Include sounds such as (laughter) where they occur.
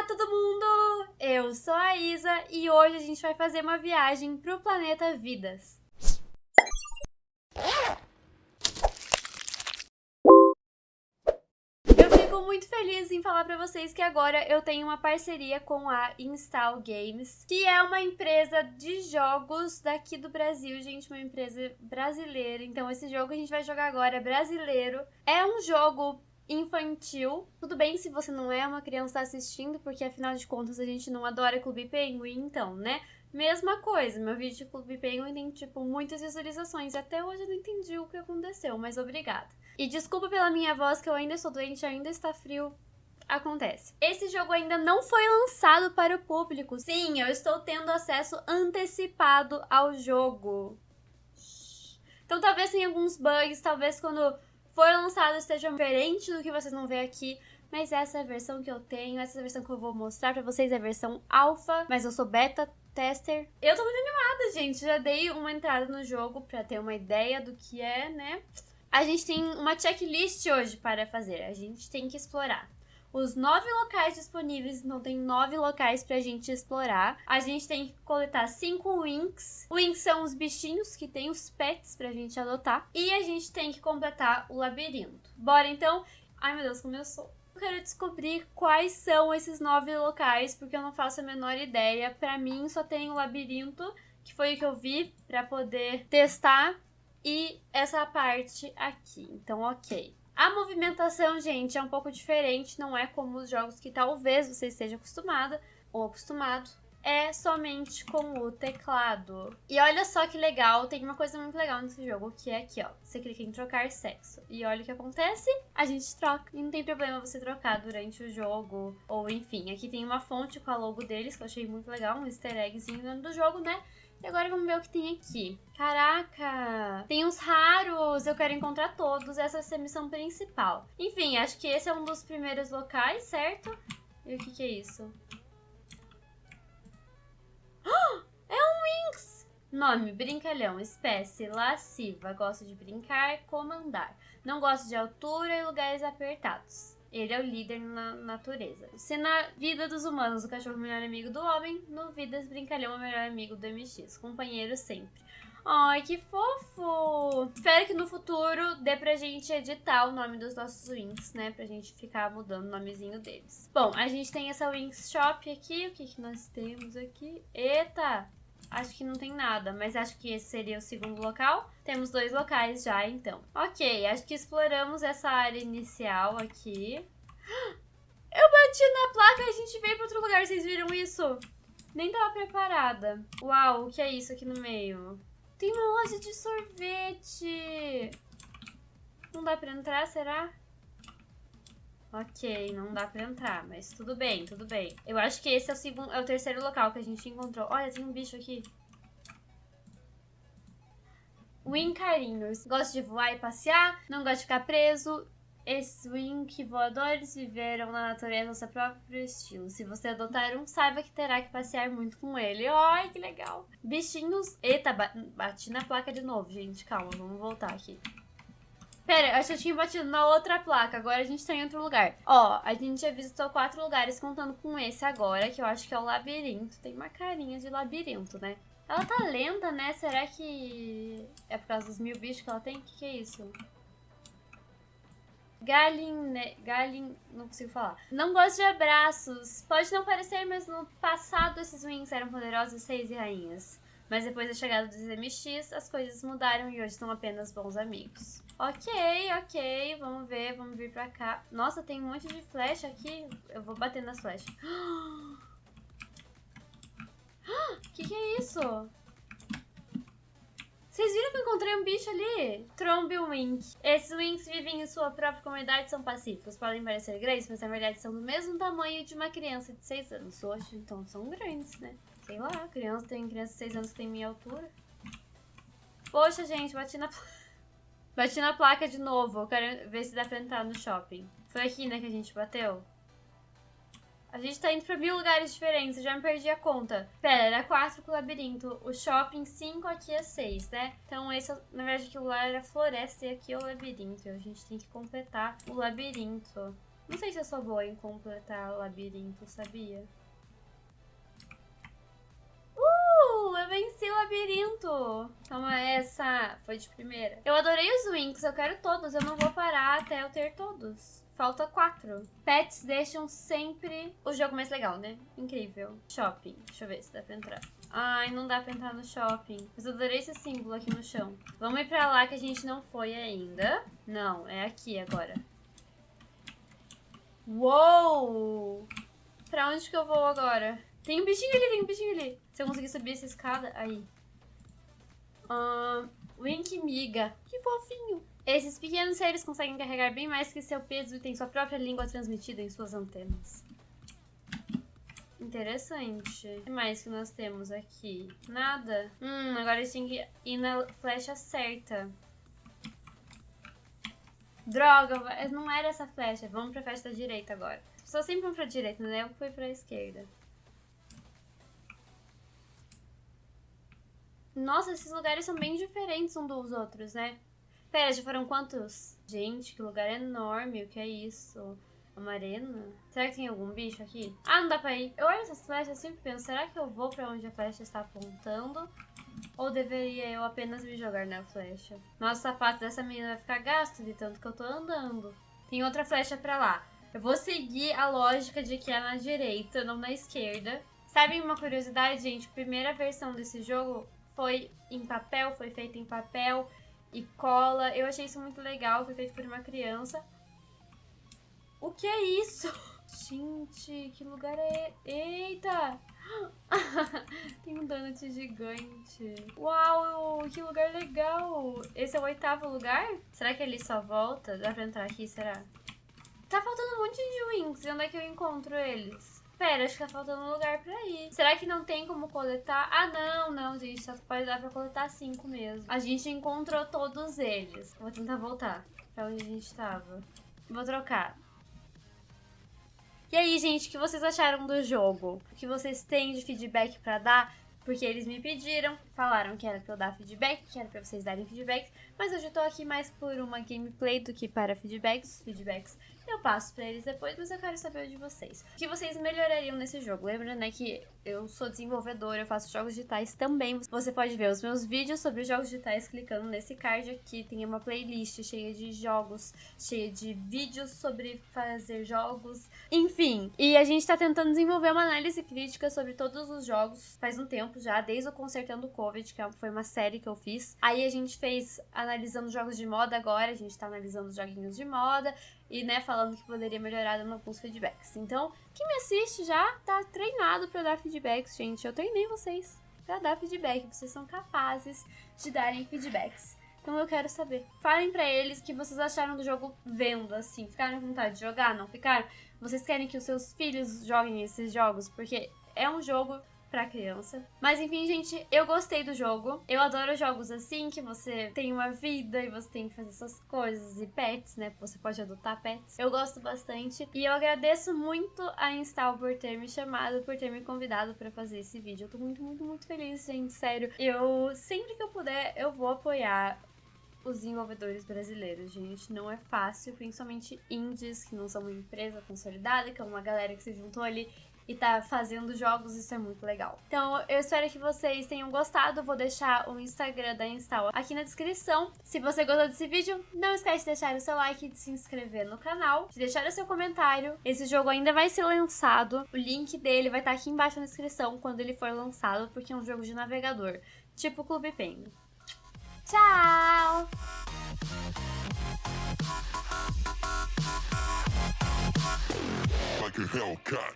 Olá, todo mundo! Eu sou a Isa e hoje a gente vai fazer uma viagem para o planeta Vidas. Eu fico muito feliz em falar para vocês que agora eu tenho uma parceria com a Install Games, que é uma empresa de jogos daqui do Brasil, gente, uma empresa brasileira. Então esse jogo que a gente vai jogar agora é brasileiro. É um jogo infantil. Tudo bem se você não é uma criança assistindo, porque afinal de contas a gente não adora Clube Penguin, então, né? Mesma coisa, meu vídeo de Clube Penguin tem, tipo, muitas visualizações. Até hoje eu não entendi o que aconteceu, mas obrigada. E desculpa pela minha voz, que eu ainda estou doente, ainda está frio. Acontece. Esse jogo ainda não foi lançado para o público. Sim, eu estou tendo acesso antecipado ao jogo. Então talvez tenha alguns bugs, talvez quando for lançado esteja diferente do que vocês vão ver aqui, mas essa é a versão que eu tenho, essa é a versão que eu vou mostrar pra vocês, é a versão alfa, mas eu sou beta tester. Eu tô muito animada, gente, já dei uma entrada no jogo pra ter uma ideia do que é, né? A gente tem uma checklist hoje para fazer, a gente tem que explorar os nove locais disponíveis, então tem nove locais pra gente explorar. A gente tem que coletar cinco winks. Winks são os bichinhos que tem os pets pra gente adotar. E a gente tem que completar o labirinto. Bora então? Ai meu Deus, começou. Eu quero descobrir quais são esses nove locais, porque eu não faço a menor ideia. Pra mim só tem o labirinto, que foi o que eu vi, pra poder testar. E essa parte aqui, então ok. A movimentação, gente, é um pouco diferente, não é como os jogos que talvez você esteja acostumada ou acostumado. É somente com o teclado. E olha só que legal, tem uma coisa muito legal nesse jogo, que é aqui, ó. Você clica em trocar sexo. E olha o que acontece, a gente troca. E não tem problema você trocar durante o jogo, ou enfim. Aqui tem uma fonte com a logo deles, que eu achei muito legal, um easter eggzinho dentro do jogo, né? E agora vamos ver o que tem aqui. Caraca! Tem uns raros! Eu quero encontrar todos. Essa vai ser a missão principal. Enfim, acho que esse é um dos primeiros locais, certo? E o que, que é isso? É um Winx! Nome, brincalhão. Espécie, lasciva. Gosta de brincar, comandar. Não gosta de altura e lugares apertados. Ele é o líder na natureza. Se na vida dos humanos o cachorro é o melhor amigo do homem, no Vidas Brincalhão é o melhor amigo do MX. Companheiro sempre. Ai, que fofo! Espero que no futuro dê pra gente editar o nome dos nossos wings, né? Pra gente ficar mudando o nomezinho deles. Bom, a gente tem essa Wings Shop aqui. O que, que nós temos aqui? Eita! Acho que não tem nada, mas acho que esse seria o segundo local. Temos dois locais já, então. Ok, acho que exploramos essa área inicial aqui. (gasps) Eu bati na placa e a gente veio para outro lugar, vocês viram isso? Nem tava preparada. Uau, o que é isso aqui no meio? Tem uma loja de sorvete. Não dá pra entrar, será? Ok, não dá pra entrar, mas tudo bem, tudo bem. Eu acho que esse é o, segundo, é o terceiro local que a gente encontrou. Olha, tem um bicho aqui. Win carinhos. Gosta de voar e passear, não gosta de ficar preso. Esses Wink voadores viveram na natureza seu próprio estilo. Se você adotar um, saiba que terá que passear muito com ele. Ai, que legal. Bichinhos... Eita, bati na placa de novo, gente. Calma, vamos voltar aqui. Pera, eu eu tinha batido na outra placa, agora a gente tá em outro lugar. Ó, a gente já visitou quatro lugares, contando com esse agora, que eu acho que é o labirinto. Tem uma carinha de labirinto, né? Ela tá lenta, né? Será que é por causa dos mil bichos que ela tem? O que, que é isso? Galine... Galin... Não consigo falar. Não gosto de abraços. Pode não parecer, mas no passado esses wings eram poderosos seis e rainhas. Mas depois da chegada dos MX, as coisas mudaram e hoje são apenas bons amigos. Ok, ok, vamos ver, vamos vir pra cá. Nossa, tem um monte de flecha aqui. Eu vou bater nas flechas. (gasps) (gasps) Que que é isso? Vocês viram que eu encontrei um bicho ali? Trombe Wink. Esses Winks vivem em sua própria comunidade e são pacíficos. Podem parecer grandes, mas na verdade são do mesmo tamanho de uma criança de 6 anos. Oxe, então são grandes, né? Sei lá, criança tem criança de 6 anos que tem minha altura. Poxa, gente, bati na... (laughs) Bati na placa de novo. Eu quero ver se dá pra entrar no shopping. Foi aqui, né, que a gente bateu? A gente tá indo pra mil lugares diferentes, eu já me perdi a conta. Pera, era quatro pro labirinto. O shopping, cinco, aqui é seis, né? Então esse, na verdade, aquilo lá era floresta e aqui é o labirinto. A gente tem que completar o labirinto. Não sei se eu sou boa em completar labirinto, sabia? Venci o labirinto! Toma essa! Foi de primeira. Eu adorei os Winks, eu quero todos. Eu não vou parar até eu ter todos. Falta quatro. Pets deixam sempre o jogo mais legal, né? Incrível. Shopping. Deixa eu ver se dá pra entrar. Ai, não dá pra entrar no shopping. Mas eu adorei esse símbolo aqui no chão. Vamos ir pra lá que a gente não foi ainda. Não, é aqui agora. Uou! Pra onde que eu vou agora? Tem um bichinho ali, tem um bichinho ali. Se eu conseguir subir essa escada, aí. Uh, Wink Miga. Que fofinho. Esses pequenos seres conseguem carregar bem mais que seu peso e têm sua própria língua transmitida em suas antenas. Interessante. O que mais que nós temos aqui? Nada? Hum, agora eles têm que ir na flecha certa. Droga, não era essa flecha. Vamos pra flecha da direita agora. Pessoas sempre vão pra direita, né? Eu fui pra esquerda. Nossa, esses lugares são bem diferentes uns dos outros, né? Pera, já foram quantos? Gente, que lugar enorme, o que é isso? Uma arena? Será que tem algum bicho aqui? Ah, não dá pra ir. Eu olho essas flechas e sempre penso, será que eu vou pra onde a flecha está apontando? Ou deveria eu apenas me jogar na flecha? Nossa, o sapato dessa menina vai ficar gasto de tanto que eu tô andando. Tem outra flecha pra lá. Eu vou seguir a lógica de que é na direita, não na esquerda. Sabe uma curiosidade, gente? Primeira versão desse jogo foi em papel, foi feita em papel e cola. Eu achei isso muito legal, foi feito por uma criança. O que é isso? (laughs) Gente, que lugar é... Eita! (laughs) Tem um donut gigante. Uau, que lugar legal! Esse é o oitavo lugar? Será que ele só volta? Dá pra entrar aqui, será? Tá faltando um monte de wings. Onde é que eu encontro eles? Pera, acho que tá faltando um lugar pra ir. Será que não tem como coletar? Ah, não, não, gente. Só pode dar pra coletar cinco mesmo. A gente encontrou todos eles. Vou tentar voltar pra onde a gente tava. Vou trocar. E aí, gente, o que vocês acharam do jogo? O que vocês têm de feedback pra dar? Porque eles me pediram, falaram que era pra eu dar feedback, que era pra vocês darem feedback, mas hoje eu tô aqui mais por uma gameplay do que para feedbacks. Os feedbacks eu passo pra eles depois, mas eu quero saber de vocês. O que vocês melhorariam nesse jogo? Lembra, né, que eu sou desenvolvedora, eu faço jogos digitais também. Você pode ver os meus vídeos sobre jogos digitais clicando nesse card aqui. Tem uma playlist cheia de jogos, cheia de vídeos sobre fazer jogos, enfim. E a gente tá tentando desenvolver uma análise crítica sobre todos os jogos faz um tempo já, desde o Consertando o Covid, que foi uma série que eu fiz. Aí a gente fez analisando jogos de moda agora, a gente tá analisando os joguinhos de moda e, né, falando que poderia melhorar dando alguns feedbacks. Então, quem me assiste já tá treinado para dar feedbacks, gente. Eu treinei vocês para dar feedback. Vocês são capazes de darem feedbacks. Então eu quero saber. Falem para eles o que vocês acharam do jogo vendo, assim. Ficaram com vontade de jogar? Não ficaram? Vocês querem que os seus filhos joguem esses jogos? Porque é um jogo pra criança. Mas enfim, gente, eu gostei do jogo. Eu adoro jogos assim, que você tem uma vida e você tem que fazer suas coisas e pets, né? Você pode adotar pets. Eu gosto bastante. E eu agradeço muito a Install por ter me chamado, por ter me convidado para fazer esse vídeo. Eu tô muito, muito, muito feliz, gente. Sério. Eu, sempre que eu puder, eu vou apoiar os desenvolvedores brasileiros, gente. Não é fácil, principalmente indies, que não são uma empresa consolidada, que é uma galera que se juntou ali e tá fazendo jogos, isso é muito legal. Então, eu espero que vocês tenham gostado. Vou deixar o Instagram da Install aqui na descrição. Se você gostou desse vídeo, não esquece de deixar o seu like de se inscrever no canal, de deixar o seu comentário. Esse jogo ainda vai ser lançado. O link dele vai estar aqui embaixo na descrição quando ele for lançado, porque é um jogo de navegador, tipo Clube Penguin. Tchau! Like a Hellcat.